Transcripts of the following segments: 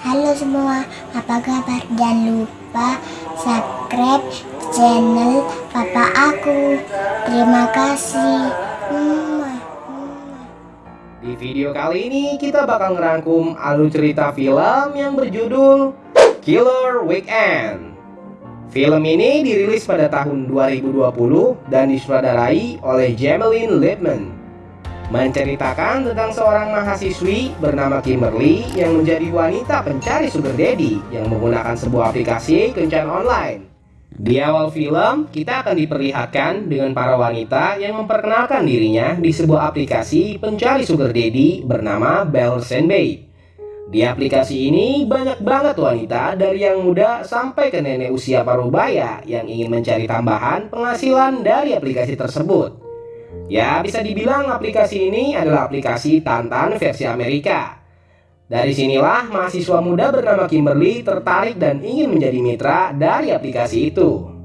Halo semua, apa kabar? Jangan lupa subscribe channel papa aku. Terima kasih. Di video kali ini kita bakal ngerangkum alur cerita film yang berjudul Killer Weekend. Film ini dirilis pada tahun 2020 dan disutradarai oleh Jameline Lipman menceritakan tentang seorang mahasiswi bernama Kimberly yang menjadi wanita pencari sugar daddy yang menggunakan sebuah aplikasi kencan online. Di awal film, kita akan diperlihatkan dengan para wanita yang memperkenalkan dirinya di sebuah aplikasi pencari sugar daddy bernama Bells and Babe. Di aplikasi ini banyak banget wanita dari yang muda sampai ke nenek usia parubaya yang ingin mencari tambahan penghasilan dari aplikasi tersebut. Ya, bisa dibilang aplikasi ini adalah aplikasi Tantan versi Amerika. Dari sinilah mahasiswa muda bernama Kimberly tertarik dan ingin menjadi mitra dari aplikasi itu.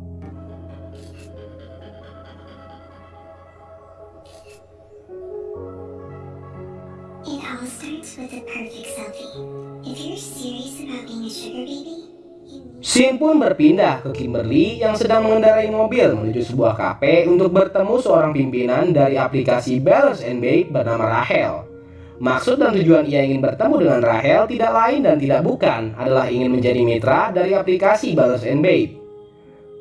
Scene pun berpindah ke Kimberly yang sedang mengendarai mobil menuju sebuah kafe untuk bertemu seorang pimpinan dari aplikasi Balance and Babe bernama Rahel. Maksud dan tujuan ia ingin bertemu dengan Rahel tidak lain dan tidak bukan adalah ingin menjadi mitra dari aplikasi Balance and Babe.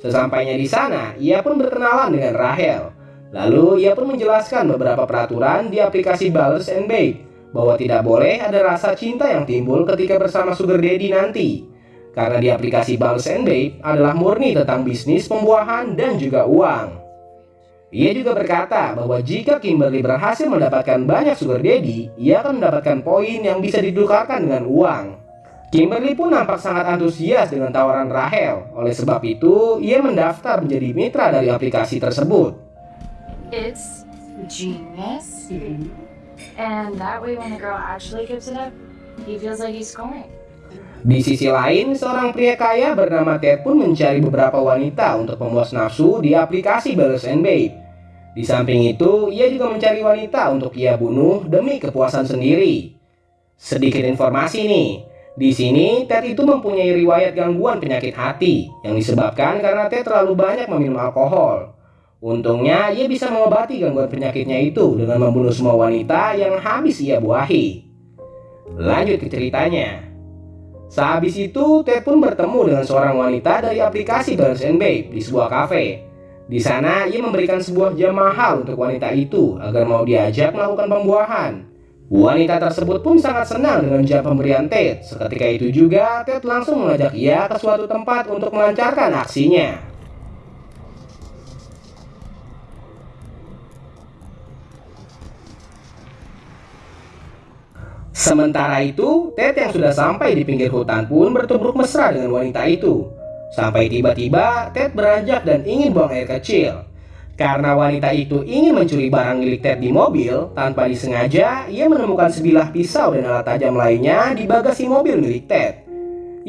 Sesampainya di sana, ia pun berkenalan dengan Rahel. Lalu ia pun menjelaskan beberapa peraturan di aplikasi Balance and Babe bahwa tidak boleh ada rasa cinta yang timbul ketika bersama sugar daddy nanti. Karena di aplikasi and Babe adalah murni tentang bisnis pembuahan dan juga uang. Ia juga berkata bahwa jika Kimberly berhasil mendapatkan banyak sugar daddy, ia akan mendapatkan poin yang bisa ditukarkan dengan uang. Kimberly pun nampak sangat antusias dengan tawaran Rahel. Oleh sebab itu, ia mendaftar menjadi mitra dari aplikasi tersebut. It's genius. And that way, when the girl actually gives it up, he feels like he's scoring. Di sisi lain, seorang pria kaya bernama Ted pun mencari beberapa wanita untuk memuas nafsu di aplikasi Balance and Babe. Di samping itu, ia juga mencari wanita untuk ia bunuh demi kepuasan sendiri. Sedikit informasi nih, di sini Ted itu mempunyai riwayat gangguan penyakit hati yang disebabkan karena Ted terlalu banyak meminum alkohol. Untungnya, ia bisa mengobati gangguan penyakitnya itu dengan membunuh semua wanita yang habis ia buahi. Lanjut ke ceritanya. Sehabis itu, Ted pun bertemu dengan seorang wanita dari aplikasi Balance and Babe di sebuah kafe. Di sana, ia memberikan sebuah jam mahal untuk wanita itu agar mau diajak melakukan pembuahan. Wanita tersebut pun sangat senang dengan jam pemberian Ted. Seketika itu juga, Ted langsung mengajak ia ke suatu tempat untuk melancarkan aksinya. Sementara itu, Ted yang sudah sampai di pinggir hutan pun bertubruk mesra dengan wanita itu. Sampai tiba-tiba, Ted beranjak dan ingin buang air kecil. Karena wanita itu ingin mencuri barang milik Ted di mobil, tanpa disengaja, ia menemukan sebilah pisau dan alat tajam lainnya di bagasi mobil milik Ted.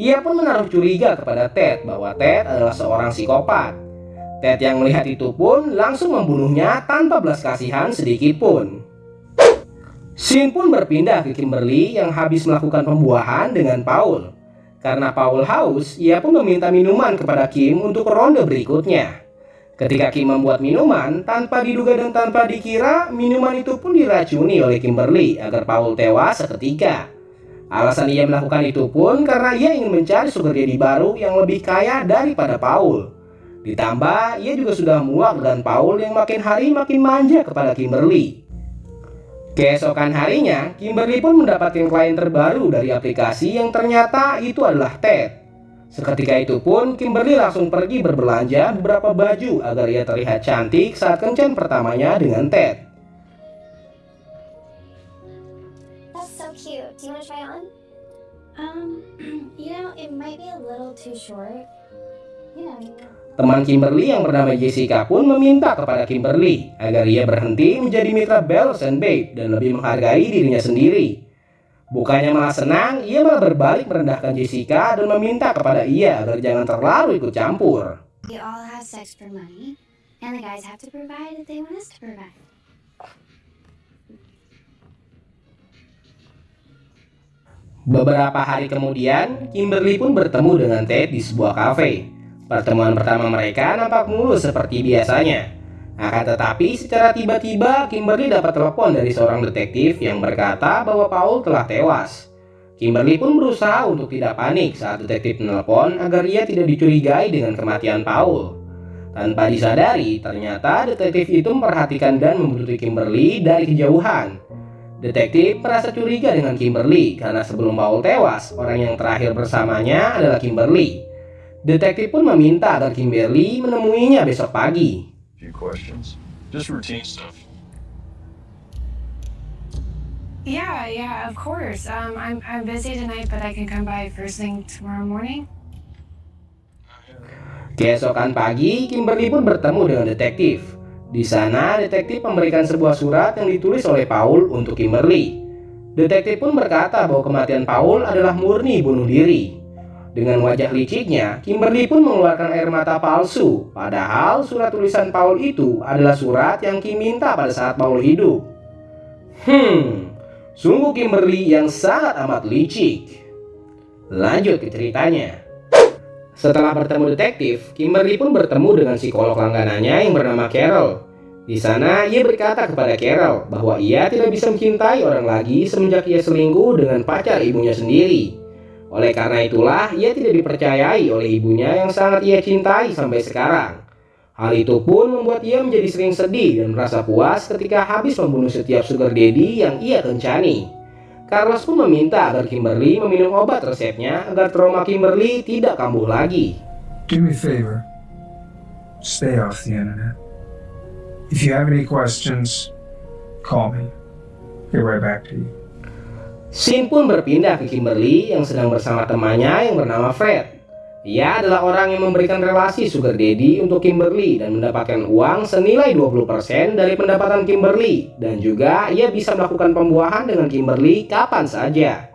Ia pun menaruh curiga kepada Ted bahwa Ted adalah seorang psikopat. Ted yang melihat itu pun langsung membunuhnya tanpa belas kasihan sedikit pun. Scene pun berpindah ke Kimberly yang habis melakukan pembuahan dengan Paul. Karena Paul haus, ia pun meminta minuman kepada Kim untuk ronde berikutnya. Ketika Kim membuat minuman, tanpa diduga dan tanpa dikira, minuman itu pun diracuni oleh Kimberly agar Paul tewas seketika. Alasan ia melakukan itu pun karena ia ingin mencari sugar daddy baru yang lebih kaya daripada Paul. Ditambah, ia juga sudah muak dengan Paul yang makin hari makin manja kepada Kimberly. Keesokan harinya, Kimberly pun mendapatkan klien terbaru dari aplikasi yang ternyata itu adalah Ted. Seketika itu pun, Kimberly langsung pergi berbelanja beberapa baju agar ia terlihat cantik saat kencan pertamanya dengan Ted. That's so cute. Do you want to try it on? Um, you know, it might be a little too short. Yeah. Teman Kimberly yang bernama Jessica pun meminta kepada Kimberly agar ia berhenti menjadi mitra Bells and Babe dan lebih menghargai dirinya sendiri. Bukannya malah senang, ia malah berbalik merendahkan Jessica dan meminta kepada ia agar jangan terlalu ikut campur. We all have sex for money, and the guys have to provide if they want us to provide. Beberapa hari kemudian, Kimberly pun bertemu dengan Ted di sebuah kafe. Pertemuan pertama mereka nampak mulus seperti biasanya. Akan tetapi, secara tiba-tiba Kimberly dapat telepon dari seorang detektif yang berkata bahwa Paul telah tewas. Kimberly pun berusaha untuk tidak panik saat detektif menelpon agar ia tidak dicurigai dengan kematian Paul. Tanpa disadari, ternyata detektif itu memperhatikan dan membunuh Kimberly dari kejauhan. Detektif merasa curiga dengan Kimberly karena sebelum Paul tewas, orang yang terakhir bersamanya adalah Kimberly. Detektif pun meminta agar Kimberly menemuinya besok pagi. Yeah, yeah, of course. Um, I'm I'm busy tonight, but I can come by first thing tomorrow morning. Keesokan pagi, Kimberly pun bertemu dengan detektif. Di sana, detektif memberikan sebuah surat yang ditulis oleh Paul untuk Kimberly. Detektif pun berkata bahwa kematian Paul adalah murni bunuh diri. Dengan wajah liciknya, Kimberly pun mengeluarkan air mata palsu. Padahal surat tulisan Paul itu adalah surat yang Kim minta pada saat Paul hidup. Hmm, sungguh Kimberly yang sangat amat licik. Lanjut ke ceritanya. Setelah bertemu detektif, Kimberly pun bertemu dengan psikolog langganannya yang bernama Carol. Di sana, ia berkata kepada Carol bahwa ia tidak bisa mencintai orang lagi semenjak ia selingkuh dengan pacar ibunya sendiri. Oleh karena itulah, ia tidak dipercayai oleh ibunya yang sangat ia cintai sampai sekarang. Hal itu pun membuat ia menjadi sering sedih dan merasa puas ketika habis membunuh setiap sugar daddy yang ia kencani. Carlos pun meminta agar Kimberly meminum obat resepnya agar trauma Kimberly tidak kambuh lagi. Do me a favor. Stay off the internet. If you have any questions, call me. Get right back to you. Sin pun berpindah ke Kimberly yang sedang bersama temannya yang bernama Fred. Ia adalah orang yang memberikan relasi sugar daddy untuk Kimberly dan mendapatkan uang senilai 20% dari pendapatan Kimberly dan juga ia bisa melakukan pembuahan dengan Kimberly kapan saja.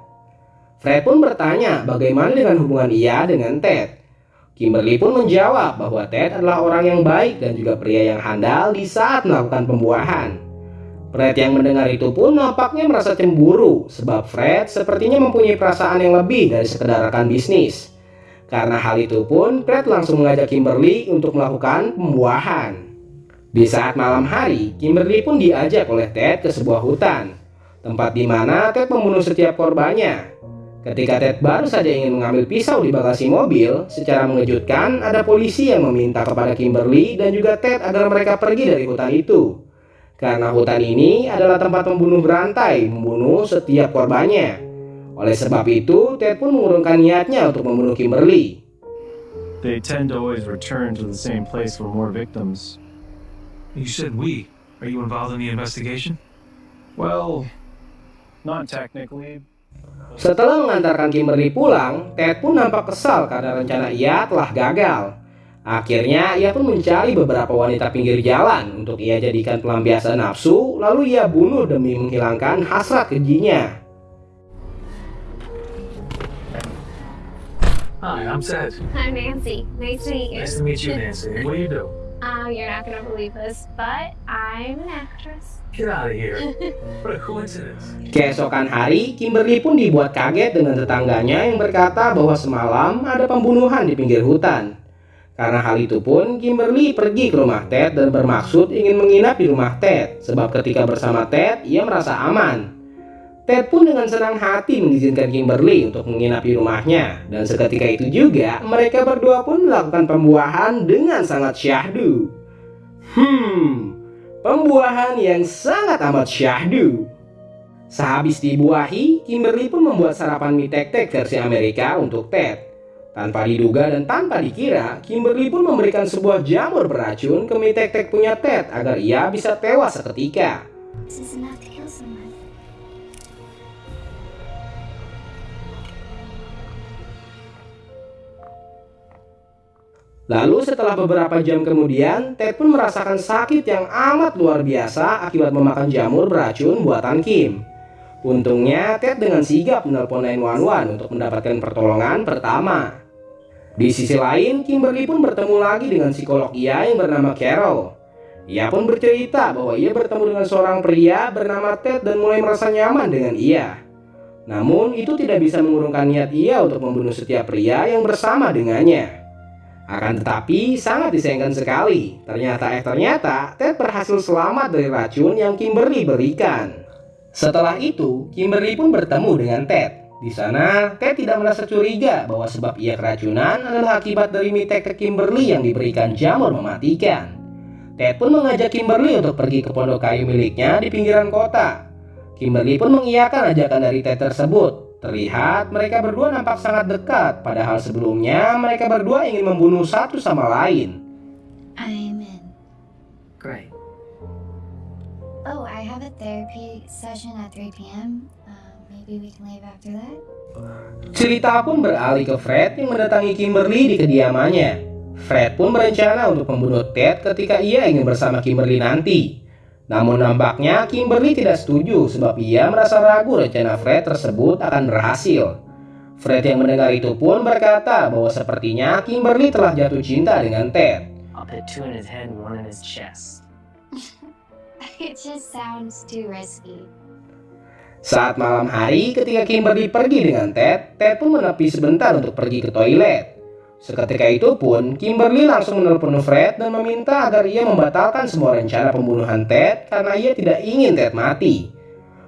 Fred pun bertanya bagaimana dengan hubungan ia dengan Ted. Kimberly pun menjawab bahwa Ted adalah orang yang baik dan juga pria yang handal di saat melakukan pembuahan. Fred yang mendengar itu pun nampaknya merasa cemburu sebab Fred sepertinya mempunyai perasaan yang lebih dari sekedar rekan bisnis. Karena hal itu pun Fred langsung mengajak Kimberly untuk melakukan pembuahan. Di saat malam hari, Kimberly pun diajak oleh Ted ke sebuah hutan, tempat di mana Ted membunuh setiap korbannya. Ketika Ted baru saja ingin mengambil pisau di bagasi mobil, secara mengejutkan ada polisi yang meminta kepada Kimberly dan juga Ted agar mereka pergi dari hutan itu. Karena hutan ini adalah tempat pembunuh berantai membunuh setiap korbannya. Oleh sebab itu, Ted pun mengurungkan niatnya untuk membunuh Kimberly. They tend to always return to the same place for more victims. You said we. Are you involved in the investigation? Well, not technically. Setelah mengantarkan Kimberly pulang, Ted pun nampak kesal karena rencana ia telah gagal. Akhirnya ia pun mencari beberapa wanita pinggir jalan untuk ia jadikan pelampiasan nafsu, lalu ia bunuh demi menghilangkan hasrat kejinya. Hi, I'm Ted. I'm Nancy. Nice to meet you. Nice to meet you, Nancy. What do you do? Uh, you're not gonna believe this, but I'm an actress. Get out of here. What a coincidence. Keesokan hari, Kimberly pun dibuat kaget dengan tetangganya yang berkata bahwa semalam ada pembunuhan di pinggir hutan. Karena hal itu pun, Kimberly pergi ke rumah Ted dan bermaksud ingin menginap di rumah Ted, sebab ketika bersama Ted, ia merasa aman. Ted pun dengan senang hati mengizinkan Kimberly untuk menginap di rumahnya, dan seketika itu juga mereka berdua pun melakukan pembuahan dengan sangat syahdu. Hmm, pembuahan yang sangat amat syahdu. Sehabis dibuahi, Kimberly pun membuat sarapan mie tek-tek versi Amerika untuk Ted. Tanpa diduga dan tanpa dikira, Kimberly pun memberikan sebuah jamur beracun ke mie tek-tek punya Ted agar ia bisa tewas seketika. Lalu setelah beberapa jam kemudian, Ted pun merasakan sakit yang amat luar biasa akibat memakan jamur beracun buatan Kim. Untungnya, Ted dengan sigap menelpon 911 untuk mendapatkan pertolongan pertama. Di sisi lain, Kimberly pun bertemu lagi dengan psikolog ia yang bernama Carol. Ia pun bercerita bahwa ia bertemu dengan seorang pria bernama Ted dan mulai merasa nyaman dengan ia. Namun itu tidak bisa mengurungkan niat ia untuk membunuh setiap pria yang bersama dengannya. Akan tetapi sangat disayangkan sekali. Ternyata eh ternyata Ted berhasil selamat dari racun yang Kimberly berikan. Setelah itu, Kimberly pun bertemu dengan Ted. Di sana, Ted tidak merasa curiga bahwa sebab ia keracunan adalah akibat dari mitek ke Kimberly yang diberikan jamur mematikan. Ted pun mengajak Kimberly untuk pergi ke pondok kayu miliknya di pinggiran kota. Kimberly pun mengiyakan ajakan dari Ted tersebut. Terlihat mereka berdua nampak sangat dekat, padahal sebelumnya mereka berdua ingin membunuh satu sama lain. I'm in. Great. Oh, I have a therapy session at 3 p.m. Uh, maybe we can leave after that? Cerita pun beralih ke Fred yang mendatangi Kimberly di kediamannya. Fred pun berencana untuk membunuh Ted ketika ia ingin bersama Kimberly nanti. Namun nampaknya Kimberly tidak setuju sebab ia merasa ragu rencana Fred tersebut akan berhasil. Fred yang mendengar itu pun berkata bahwa sepertinya Kimberly telah jatuh cinta dengan Ted. I'll put two in his head and one in his chest. It just sounds too risky. Saat malam hari ketika Kimberly pergi dengan Ted, Ted pun menepi sebentar untuk pergi ke toilet. Seketika itu pun, Kimberly langsung menelpon Fred dan meminta agar ia membatalkan semua rencana pembunuhan Ted karena ia tidak ingin Ted mati.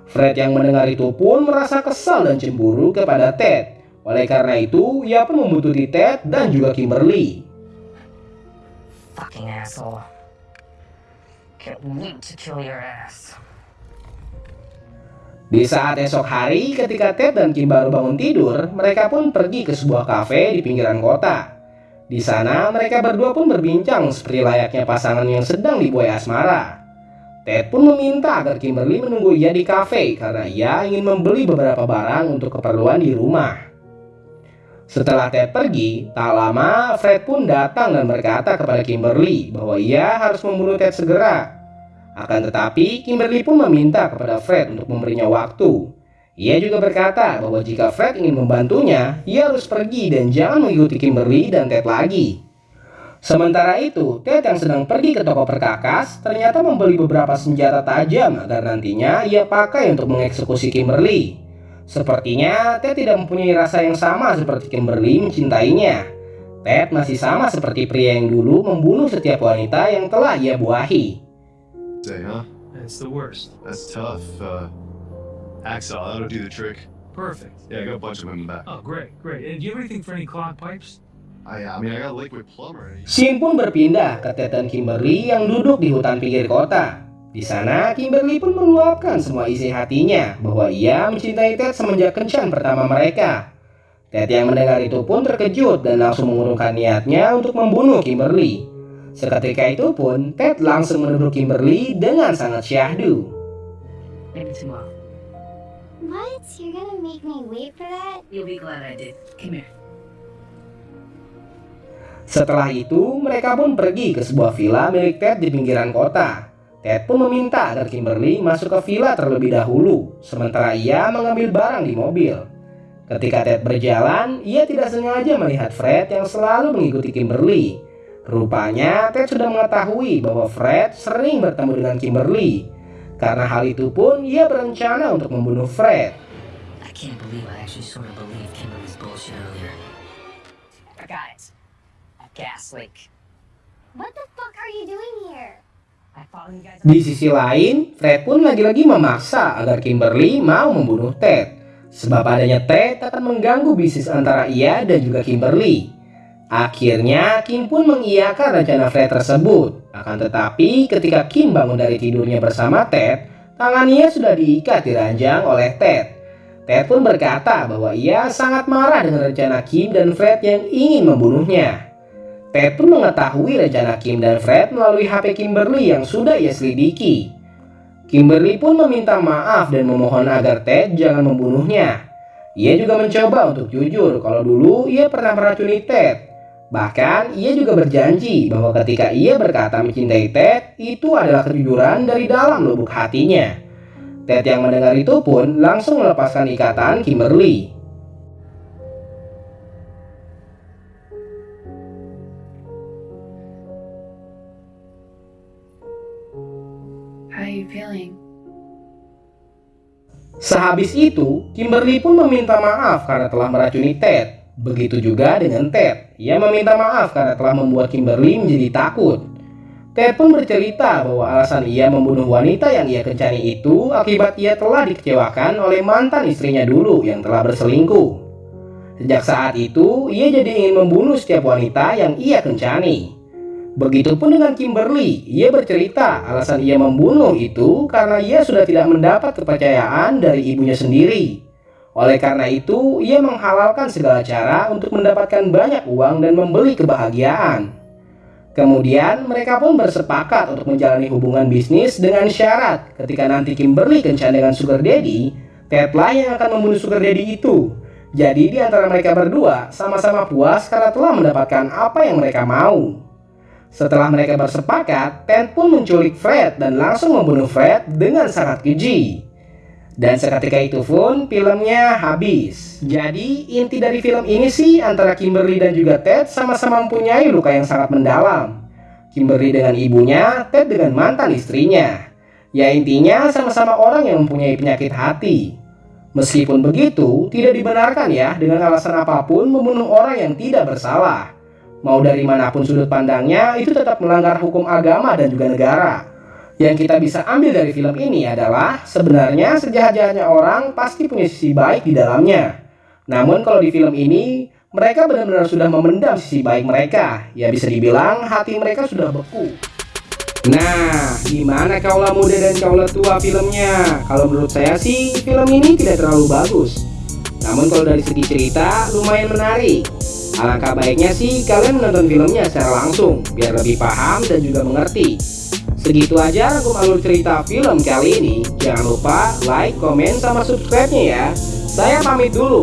Fred yang mendengar itu pun merasa kesal dan cemburu kepada Ted. Oleh karena itu, ia pun membutuhkan Ted dan juga Kimberly. Fucking asshole. Di saat esok hari, ketika Ted dan Kim baru bangun tidur, mereka pun pergi ke sebuah kafe di pinggiran kota. Di sana, mereka berdua pun berbincang seperti layaknya pasangan yang sedang dibuai asmara. Ted pun meminta agar Kimberly menunggu ia di kafe karena ia ingin membeli beberapa barang untuk keperluan di rumah. Setelah Ted pergi, tak lama Fred pun datang dan berkata kepada Kimberly bahwa ia harus membunuh Ted segera. Akan tetapi, Kimberly pun meminta kepada Fred untuk memberinya waktu. Ia juga berkata bahwa jika Fred ingin membantunya, ia harus pergi dan jangan mengikuti Kimberly dan Ted lagi. Sementara itu, Ted yang sedang pergi ke toko perkakas ternyata membeli beberapa senjata tajam agar nantinya ia pakai untuk mengeksekusi Kimberly. Sepertinya Ted tidak mempunyai rasa yang sama seperti Kimberly mencintainya. Ted masih sama seperti pria yang dulu membunuh setiap wanita yang telah ia buahi. Say, huh? That's the worst. That's tough. Uh, Axel, that'll do the trick. Perfect. Yeah, I got a bunch of them in the back. Oh, great, great. And do you have anything for any clogged pipes? I, I mean, I got a liquid plumber. Shin pun berpindah ke Ted dan Kimberly yang duduk di hutan pinggir kota. Di sana, Kimberly pun meluapkan semua isi hatinya bahwa ia mencintai Ted semenjak kencan pertama mereka. Ted yang mendengar itu pun terkejut dan langsung mengurungkan niatnya untuk membunuh Kimberly. Seketika itu pun, Ted langsung menuduh Kimberly dengan sangat syahdu. Maybe tomorrow. What? You're gonna make me wait for that? You'll be glad I did. Come here. Setelah itu, mereka pun pergi ke sebuah villa milik Ted di pinggiran kota. Ted pun meminta agar Kimberly masuk ke villa terlebih dahulu, sementara ia mengambil barang di mobil. Ketika Ted berjalan, ia tidak sengaja melihat Fred yang selalu mengikuti Kimberly. Rupanya, Ted sudah mengetahui bahwa Fred sering bertemu dengan Kimberly. Karena hal itu pun, ia berencana untuk membunuh Fred. I can't believe I actually sort of believed Kimberly's bullshit earlier. Guys, a gas leak. What the fuck are you doing here? I followed you guys. Di sisi lain, Fred pun lagi-lagi memaksa agar Kimberly mau membunuh Ted. Sebab adanya Ted akan mengganggu bisnis antara ia dan juga Kimberly. Akhirnya, Kim pun mengiyakan rencana Fred tersebut. Akan tetapi, ketika Kim bangun dari tidurnya bersama Ted, tangannya sudah diikat di ranjang oleh Ted. Ted pun berkata bahwa ia sangat marah dengan rencana Kim dan Fred yang ingin membunuhnya. Ted pun mengetahui rencana Kim dan Fred melalui HP Kimberly yang sudah ia selidiki. Kimberly pun meminta maaf dan memohon agar Ted jangan membunuhnya. Ia juga mencoba untuk jujur kalau dulu ia pernah meracuni Ted. Bahkan ia juga berjanji bahwa ketika ia berkata mencintai Ted, itu adalah kejujuran dari dalam lubuk hatinya. Ted yang mendengar itu pun langsung melepaskan ikatan Kimberly. How are you feeling? Sehabis itu, Kimberly pun meminta maaf karena telah meracuni Ted. Begitu juga dengan Ted. Ia meminta maaf karena telah membuat Kimberly menjadi takut. Ted pun bercerita bahwa alasan ia membunuh wanita yang ia kencani itu akibat ia telah dikecewakan oleh mantan istrinya dulu yang telah berselingkuh. Sejak saat itu, ia jadi ingin membunuh setiap wanita yang ia kencani. Begitupun dengan Kimberly, ia bercerita alasan ia membunuh itu karena ia sudah tidak mendapat kepercayaan dari ibunya sendiri. Oleh karena itu, ia menghalalkan segala cara untuk mendapatkan banyak uang dan membeli kebahagiaan. Kemudian mereka pun bersepakat untuk menjalani hubungan bisnis dengan syarat ketika nanti Kimberly kencan dengan Sugar Daddy, Ted lah yang akan membunuh Sugar Daddy itu. Jadi di antara mereka berdua sama-sama puas karena telah mendapatkan apa yang mereka mau. Setelah mereka bersepakat, Ted pun menculik Fred dan langsung membunuh Fred dengan sangat keji. Dan seketika itu pun filmnya habis. Jadi inti dari film ini sih antara Kimberly dan juga Ted sama-sama mempunyai luka yang sangat mendalam. Kimberly dengan ibunya, Ted dengan mantan istrinya. Ya intinya sama-sama orang yang mempunyai penyakit hati. Meskipun begitu, tidak dibenarkan ya dengan alasan apa pun membunuh orang yang tidak bersalah. Mau dari mana pun sudut pandangnya, itu tetap melanggar hukum agama dan juga negara. Yang kita bisa ambil dari film ini adalah sebenarnya sejahat-jahatnya orang pasti punya sisi baik di dalamnya. Namun kalau di film ini mereka benar-benar sudah memendam sisi baik mereka. Ya bisa dibilang hati mereka sudah beku. Nah, gimana kaulah muda dan kaulah tua filmnya? Kalau menurut saya sih film ini tidak terlalu bagus. Namun kalau dari segi cerita lumayan menarik. Alangkah baiknya sih kalian menonton filmnya secara langsung biar lebih paham dan juga mengerti. Segitu aja rangkum alur cerita film kali ini. Jangan lupa like, komen, sama subscribe-nya ya. Saya pamit dulu.